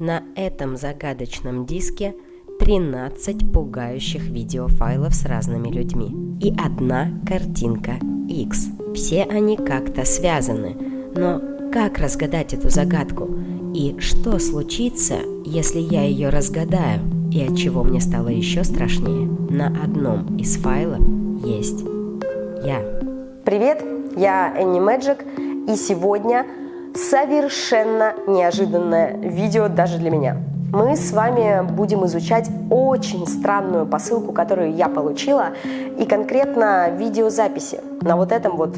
На этом загадочном диске 13 пугающих видеофайлов с разными людьми и одна картинка X. Все они как-то связаны, но как разгадать эту загадку? И что случится, если я ее разгадаю? И от чего мне стало еще страшнее? На одном из файлов есть я. Привет, я Энни Мэджик, и сегодня совершенно неожиданное видео даже для меня. Мы с вами будем изучать очень странную посылку, которую я получила, и конкретно видеозаписи на вот этом вот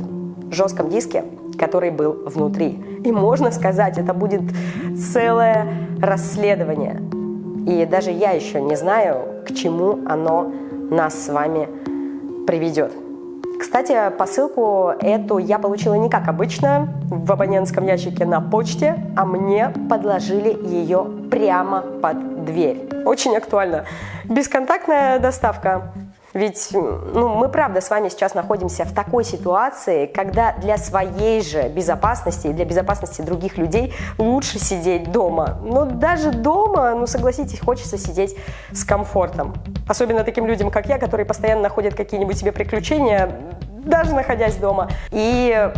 жестком диске, который был внутри. И можно сказать, это будет целое расследование. И даже я еще не знаю, к чему оно нас с вами приведет. Кстати, посылку эту я получила не как обычно, в абонентском ящике на почте, а мне подложили ее прямо под дверь. Очень актуально. Бесконтактная доставка. Ведь ну, мы правда с вами сейчас находимся в такой ситуации, когда для своей же безопасности и для безопасности других людей лучше сидеть дома. Но даже дома, ну согласитесь, хочется сидеть с комфортом. Особенно таким людям, как я, которые постоянно находят какие-нибудь себе приключения, даже находясь дома. И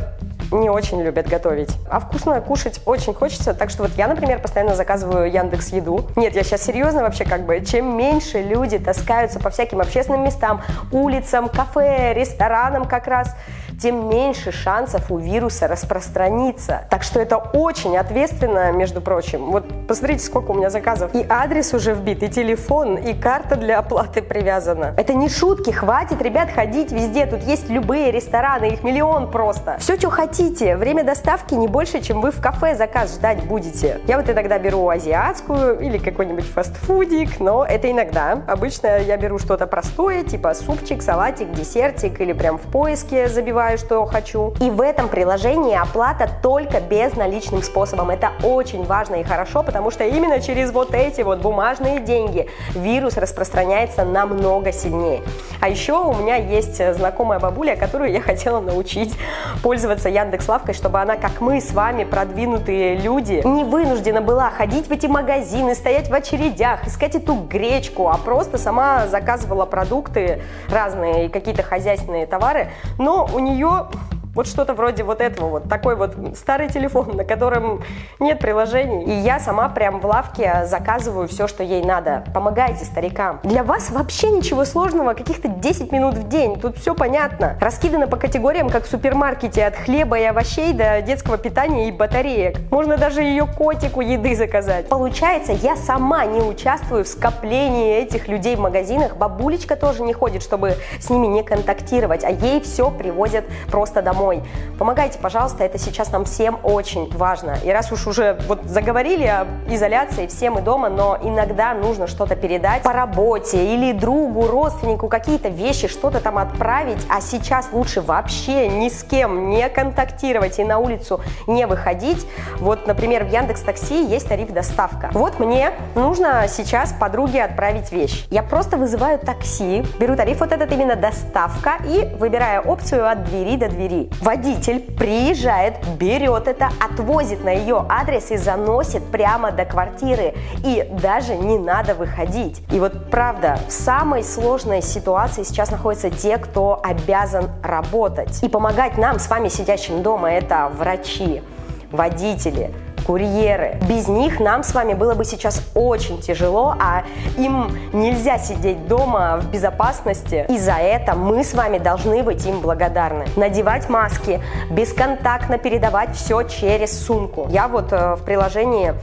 не очень любят готовить. А вкусно кушать очень хочется, так что вот я, например, постоянно заказываю Яндекс Еду. Нет, я сейчас серьезно вообще как бы, чем меньше люди таскаются по всяким общественным местам, улицам, кафе, ресторанам как раз, тем меньше шансов у вируса распространиться. Так что это очень ответственно, между прочим. Вот посмотрите, сколько у меня заказов. И адрес уже вбит, и телефон, и карта для оплаты привязана. Это не шутки, хватит, ребят, ходить везде. Тут есть любые рестораны, их миллион просто. Все, что хотите. Время доставки не больше, чем вы в кафе заказ ждать будете. Я вот иногда беру азиатскую или какой-нибудь фастфудик, но это иногда. Обычно я беру что-то простое, типа супчик, салатик, десертик или прям в поиске забиваю выбираю, что хочу. И в этом приложении оплата только безналичным способом. Это очень важно и хорошо, потому что именно через вот эти вот бумажные деньги вирус распространяется намного сильнее. А еще у меня есть знакомая бабуля, которую я хотела научить пользоваться Яндекс Лавкой, чтобы она, как мы с вами, продвинутые люди, не вынуждена была ходить в эти магазины, стоять в очередях, искать эту гречку, а просто сама заказывала продукты разные, какие-то хозяйственные товары, но у нее нее вот что-то вроде вот этого вот, такой вот старый телефон, на котором нет приложений. И я сама прям в лавке заказываю все, что ей надо. Помогайте старикам. Для вас вообще ничего сложного, каких-то 10 минут в день. Тут все понятно. Раскидано по категориям, как в супермаркете, от хлеба и овощей до детского питания и батареек. Можно даже ее котику еды заказать. Получается, я сама не участвую в скоплении этих людей в магазинах. Бабулечка тоже не ходит, чтобы с ними не контактировать, а ей все привозят просто домой домой. Помогайте, пожалуйста, это сейчас нам всем очень важно. И раз уж уже вот заговорили об изоляции, все мы дома, но иногда нужно что-то передать по работе или другу, родственнику, какие-то вещи, что-то там отправить, а сейчас лучше вообще ни с кем не контактировать и на улицу не выходить. Вот, например, в Яндекс Такси есть тариф доставка. Вот мне нужно сейчас подруге отправить вещь. Я просто вызываю такси, беру тариф вот этот именно доставка и выбираю опцию от двери до двери. Водитель приезжает, берет это, отвозит на ее адрес и заносит прямо до квартиры. И даже не надо выходить. И вот правда, в самой сложной ситуации сейчас находятся те, кто обязан работать. И помогать нам с вами, сидящим дома, это врачи, водители, курьеры. Без них нам с вами было бы сейчас очень тяжело, а им нельзя сидеть дома в безопасности. И за это мы с вами должны быть им благодарны. Надевать маски, бесконтактно передавать все через сумку. Я вот э, в приложении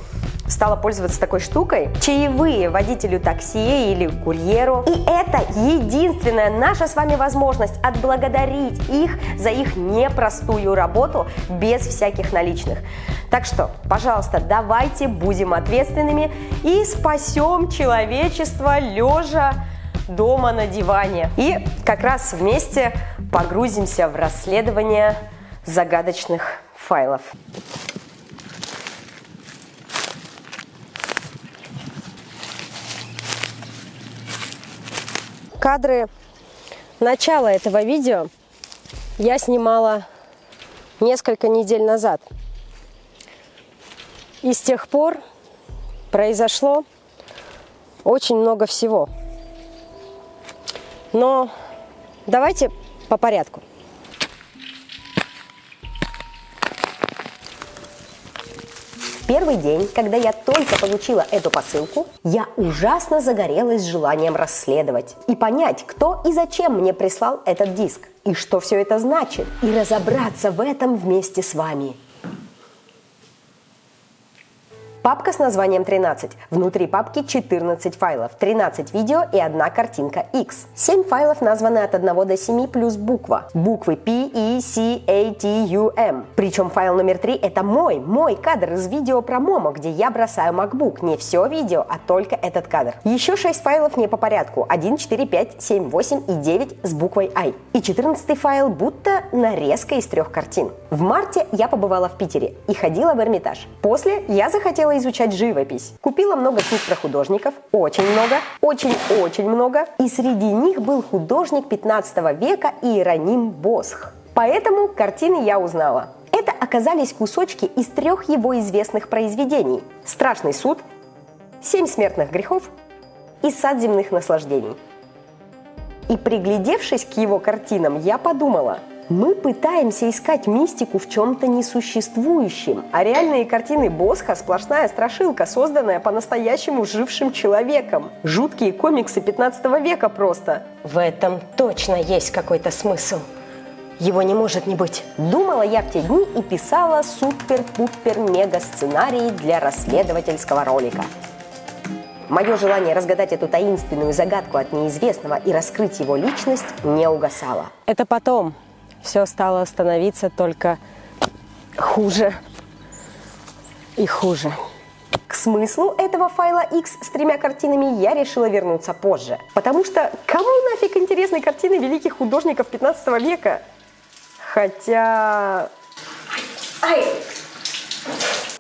стала пользоваться такой штукой. Чаевые водителю такси или курьеру. И это единственная наша с вами возможность отблагодарить их за их непростую работу без всяких наличных. Так что, пожалуйста, давайте будем ответственными и спасем человечество лежа дома на диване. И как раз вместе погрузимся в расследование загадочных файлов. Кадры начала этого видео я снимала несколько недель назад. И с тех пор произошло очень много всего. Но давайте по порядку. Первый день, когда я только получила эту посылку, я ужасно загорелась желанием расследовать и понять, кто и зачем мне прислал этот диск, и что все это значит, и разобраться в этом вместе с вами. Папка с названием 13. Внутри папки 14 файлов, 13 видео и одна картинка X. 7 файлов названы от 1 до 7 плюс буква. Буквы P, E, C, A, T, U, M. Причем файл номер 3 это мой, мой кадр из видео про Момо, где я бросаю MacBook. Не все видео, а только этот кадр. Еще 6 файлов не по порядку. 1, 4, 5, 7, 8 и 9 с буквой I. И 14 файл будто нарезка из трех картин. В марте я побывала в Питере и ходила в Эрмитаж. После я захотела стала изучать живопись. Купила много книг про художников, очень много, очень-очень много. И среди них был художник 15 века Иероним Босх. Поэтому картины я узнала. Это оказались кусочки из трех его известных произведений. «Страшный суд», «Семь смертных грехов» и «Сад земных наслаждений». И приглядевшись к его картинам, я подумала – мы пытаемся искать мистику в чем-то несуществующем, а реальные картины Босха – сплошная страшилка, созданная по-настоящему жившим человеком. Жуткие комиксы 15 века просто. В этом точно есть какой-то смысл. Его не может не быть. Думала я в те дни и писала супер-пупер-мега-сценарий для расследовательского ролика. Мое желание разгадать эту таинственную загадку от неизвестного и раскрыть его личность не угасало. Это потом, все стало становиться только хуже и хуже. К смыслу этого файла X с тремя картинами я решила вернуться позже. Потому что кому нафиг интересны картины великих художников 15 века? Хотя... Ай!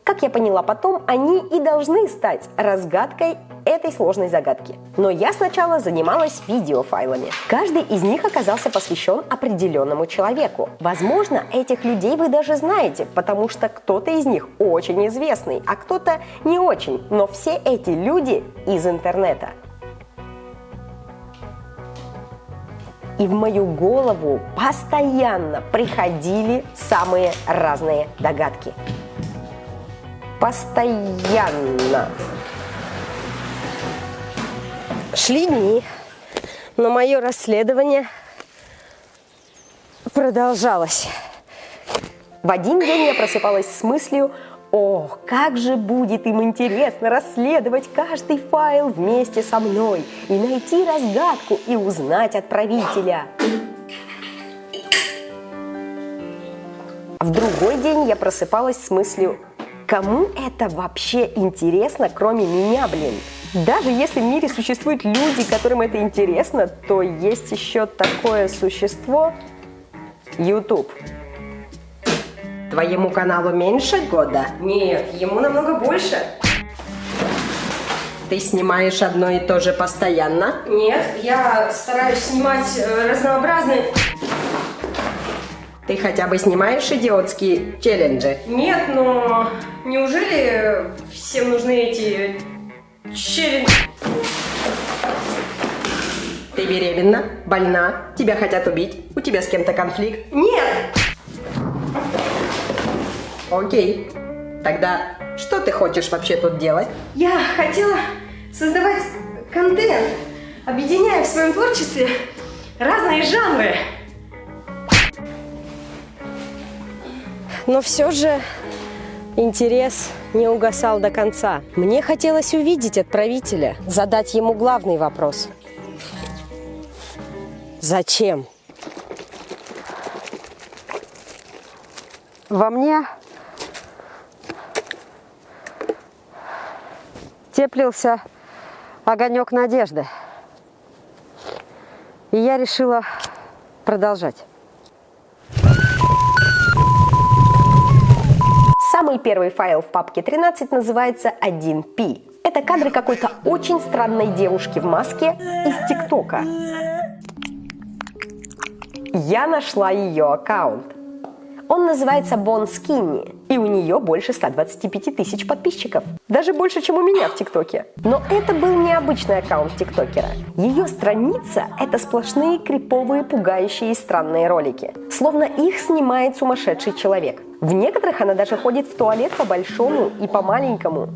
Как я поняла потом, они и должны стать разгадкой этой сложной загадки. Но я сначала занималась видеофайлами. Каждый из них оказался посвящен определенному человеку. Возможно, этих людей вы даже знаете, потому что кто-то из них очень известный, а кто-то не очень. Но все эти люди из интернета. И в мою голову постоянно приходили самые разные догадки постоянно. Шли дни, но мое расследование продолжалось. В один день я просыпалась с мыслью, о, как же будет им интересно расследовать каждый файл вместе со мной и найти разгадку и узнать отправителя. В другой день я просыпалась с мыслью, Кому это вообще интересно, кроме меня, блин? Даже если в мире существуют люди, которым это интересно, то есть еще такое существо – YouTube. Твоему каналу меньше года? Нет, ему намного больше. Ты снимаешь одно и то же постоянно? Нет, я стараюсь снимать э, разнообразные... Ты хотя бы снимаешь идиотские челленджи? Нет, но неужели всем нужны эти челленджи? Ты беременна, больна, тебя хотят убить, у тебя с кем-то конфликт? Нет! Окей, тогда что ты хочешь вообще тут делать? Я хотела создавать контент, объединяя в своем творчестве разные жанры. Но все же интерес не угасал до конца. Мне хотелось увидеть отправителя, задать ему главный вопрос. Зачем? Во мне теплился огонек надежды. И я решила продолжать. Самый первый файл в папке 13 называется 1P. Это кадры какой-то очень странной девушки в маске из ТикТока. Я нашла ее аккаунт. Он называется Бон Скинни, и у нее больше 125 тысяч подписчиков. Даже больше, чем у меня в ТикТоке. Но это был необычный аккаунт ТикТокера. Ее страница – это сплошные криповые, пугающие и странные ролики. Словно их снимает сумасшедший человек. В некоторых она даже ходит в туалет по большому и по маленькому.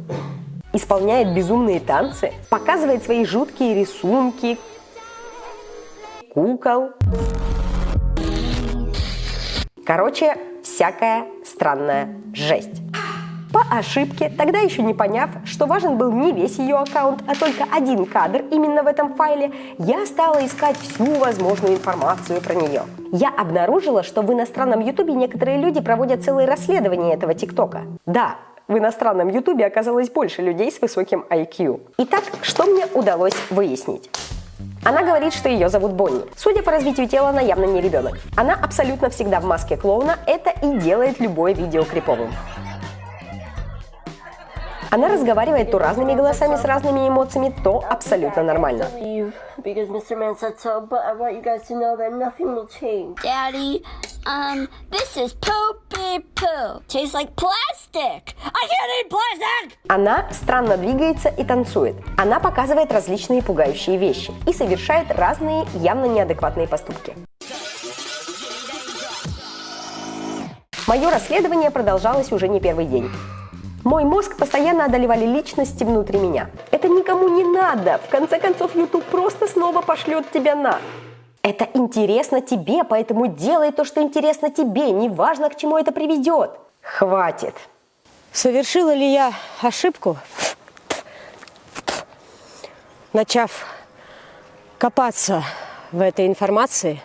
Исполняет безумные танцы, показывает свои жуткие рисунки, кукол. Короче, всякая странная жесть. По ошибке, тогда еще не поняв, что важен был не весь ее аккаунт, а только один кадр именно в этом файле, я стала искать всю возможную информацию про нее. Я обнаружила, что в иностранном ютубе некоторые люди проводят целые расследования этого тиктока. Да, в иностранном ютубе оказалось больше людей с высоким IQ. Итак, что мне удалось выяснить? Она говорит, что ее зовут Бонни. Судя по развитию тела, она явно не ребенок. Она абсолютно всегда в маске клоуна, это и делает любое видео криповым. Она разговаривает то разными голосами с разными эмоциями, то абсолютно нормально. Daddy, um, this is poopy poo. Tastes like plastic. I can't eat plastic! Она странно двигается и танцует. Она показывает различные пугающие вещи и совершает разные явно неадекватные поступки. Мое расследование продолжалось уже не первый день. Мой мозг постоянно одолевали личности внутри меня. Это никому не надо. В конце концов, YouTube просто снова пошлет тебя на. Это интересно тебе, поэтому делай то, что интересно тебе, неважно, к чему это приведет. Хватит. Совершила ли я ошибку, начав копаться в этой информации?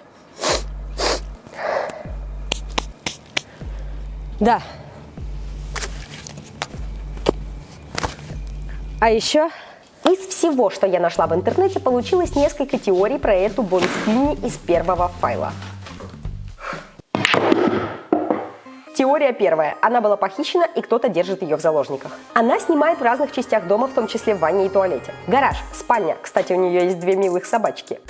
Да. А еще Из всего, что я нашла в интернете, получилось несколько теорий про эту Бонскини из первого файла. Теория первая. Она была похищена и кто-то держит ее в заложниках. Она снимает в разных частях дома, в том числе в ванне и туалете. Гараж, спальня. Кстати, у нее есть две милых собачки.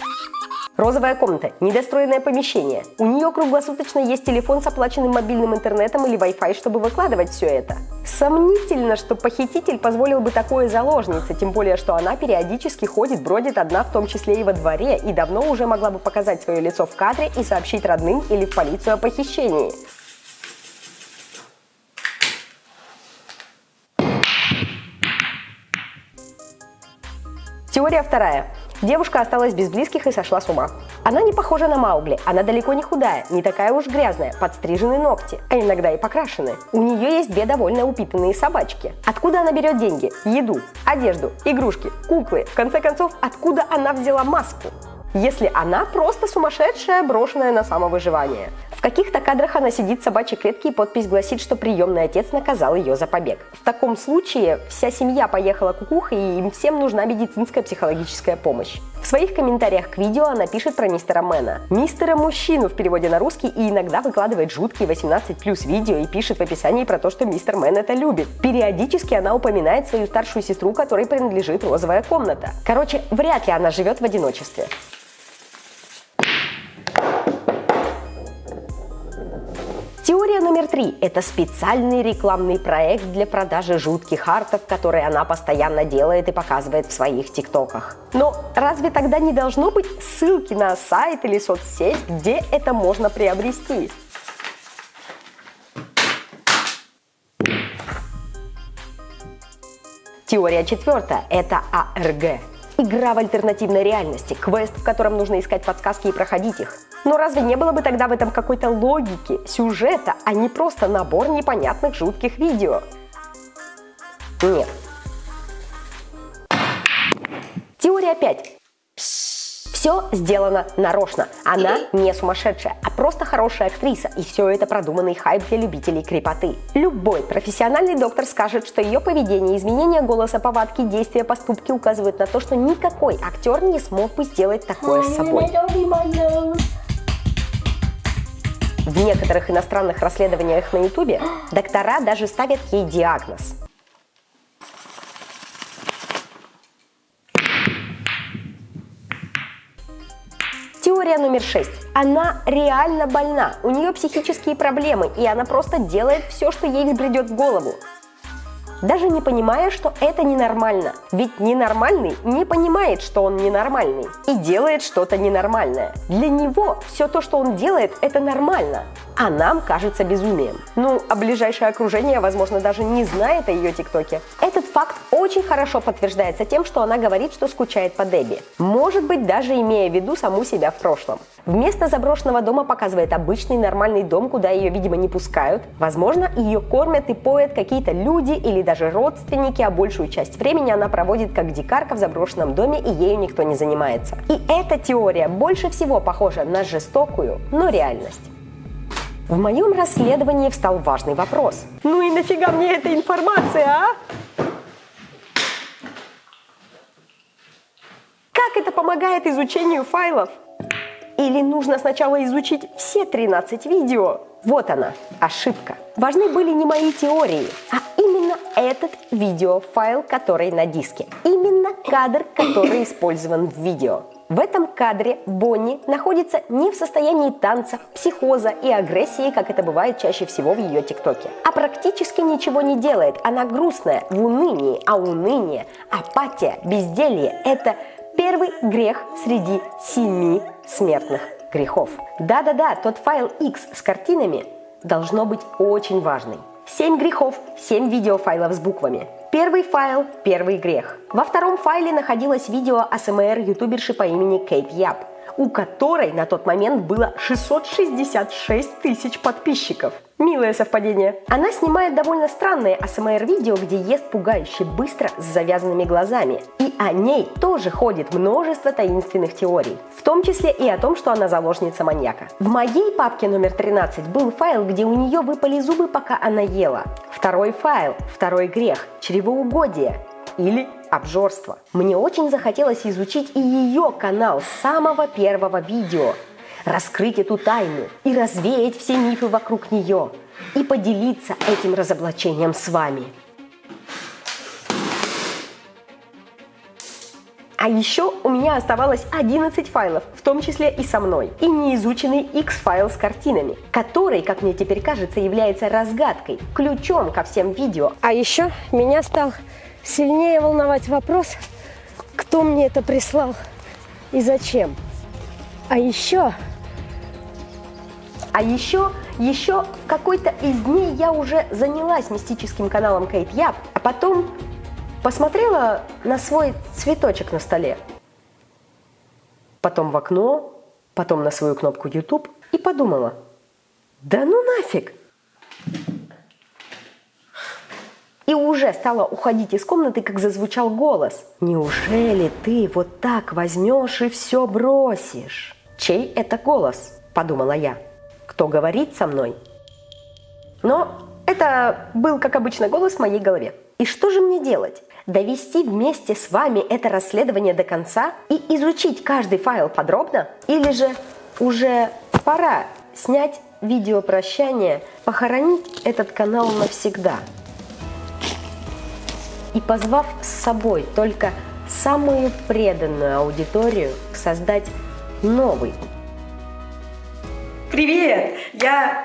Розовая комната, недостроенное помещение. У нее круглосуточно есть телефон с оплаченным мобильным интернетом или Wi-Fi, чтобы выкладывать все это. Сомнительно, что похититель позволил бы такое заложнице, тем более, что она периодически ходит, бродит одна, в том числе и во дворе, и давно уже могла бы показать свое лицо в кадре и сообщить родным или в полицию о похищении. Теория вторая. Девушка осталась без близких и сошла с ума. Она не похожа на Маугли, она далеко не худая, не такая уж грязная, подстрижены ногти, а иногда и покрашены. У нее есть две довольно упитанные собачки. Откуда она берет деньги, еду, одежду, игрушки, куклы? В конце концов, откуда она взяла маску? Если она просто сумасшедшая, брошенная на самовыживание. В каких-то кадрах она сидит в собачьей клетке и подпись гласит, что приемный отец наказал ее за побег. В таком случае вся семья поехала кукухой и им всем нужна медицинская психологическая помощь. В своих комментариях к видео она пишет про мистера Мэна. Мистера мужчину в переводе на русский и иногда выкладывает жуткие 18 плюс видео и пишет в описании про то, что мистер Мэн это любит. Периодически она упоминает свою старшую сестру, которой принадлежит розовая комната. Короче, вряд ли она живет в одиночестве. Теория номер три – это специальный рекламный проект для продажи жутких артов, которые она постоянно делает и показывает в своих тиктоках. Но разве тогда не должно быть ссылки на сайт или соцсеть, где это можно приобрести? Теория четвертая – это АРГ. Игра в альтернативной реальности, квест, в котором нужно искать подсказки и проходить их. Но разве не было бы тогда в этом какой-то логики, сюжета, а не просто набор непонятных жутких видео? Нет. Теория 5. Все сделано нарочно. Она не сумасшедшая, а просто хорошая актриса. И все это продуманный хайп для любителей крепоты. Любой профессиональный доктор скажет, что ее поведение, изменение голоса, повадки, действия, поступки указывают на то, что никакой актер не смог бы сделать такое с собой. В некоторых иностранных расследованиях на ютубе доктора даже ставят ей диагноз. Теория номер шесть. Она реально больна, у нее психические проблемы, и она просто делает все, что ей взбредет в голову даже не понимая, что это ненормально. Ведь ненормальный не понимает, что он ненормальный и делает что-то ненормальное. Для него все то, что он делает, это нормально, а нам кажется безумием. Ну, а ближайшее окружение, возможно, даже не знает о ее ТикТоке. Этот факт очень хорошо подтверждается тем, что она говорит, что скучает по Дебби. Может быть, даже имея в виду саму себя в прошлом. Вместо заброшенного дома показывает обычный нормальный дом, куда ее, видимо, не пускают. Возможно, ее кормят и поят какие-то люди или даже родственники, а большую часть времени она проводит как дикарка в заброшенном доме и ею никто не занимается. И эта теория больше всего похожа на жестокую, но реальность. В моем расследовании встал важный вопрос. Ну и нафига мне эта информация, а? Как это помогает изучению файлов? Или нужно сначала изучить все 13 видео? Вот она, ошибка. Важны были не мои теории, а именно этот видеофайл, который на диске. Именно кадр, который использован в видео. В этом кадре Бонни находится не в состоянии танца, психоза и агрессии, как это бывает чаще всего в ее ТикТоке, а практически ничего не делает. Она грустная, в унынии, а уныние, апатия, безделье – это Первый грех среди семи смертных грехов. Да-да-да, тот файл X с картинами должно быть очень важный. Семь грехов, семь видеофайлов с буквами. Первый файл – первый грех. Во втором файле находилось видео АСМР ютуберши по имени Кейт Яп у которой на тот момент было 666 тысяч подписчиков. Милое совпадение. Она снимает довольно странные АСМР-видео, где ест пугающе быстро с завязанными глазами. И о ней тоже ходит множество таинственных теорий. В том числе и о том, что она заложница маньяка. В моей папке номер 13 был файл, где у нее выпали зубы, пока она ела. Второй файл, второй грех, чревоугодие или обжорство. Мне очень захотелось изучить и ее канал с самого первого видео, раскрыть эту тайну и развеять все мифы вокруг нее и поделиться этим разоблачением с вами. А еще у меня оставалось 11 файлов, в том числе и со мной, и неизученный X-файл с картинами, который, как мне теперь кажется, является разгадкой, ключом ко всем видео. А еще меня стал сильнее волновать вопрос, кто мне это прислал и зачем. А еще... А еще, еще в какой-то из дней я уже занялась мистическим каналом Кейт Яп, а потом посмотрела на свой цветочек на столе. Потом в окно, потом на свою кнопку YouTube и подумала, да ну нафиг, и уже стала уходить из комнаты, как зазвучал голос. «Неужели ты вот так возьмешь и все бросишь?» «Чей это голос?» – подумала я. «Кто говорит со мной?» Но это был, как обычно, голос в моей голове. И что же мне делать? Довести вместе с вами это расследование до конца и изучить каждый файл подробно? Или же уже пора снять видео прощания, похоронить этот канал навсегда? и позвав с собой только самую преданную аудиторию, создать новый. Привет! Я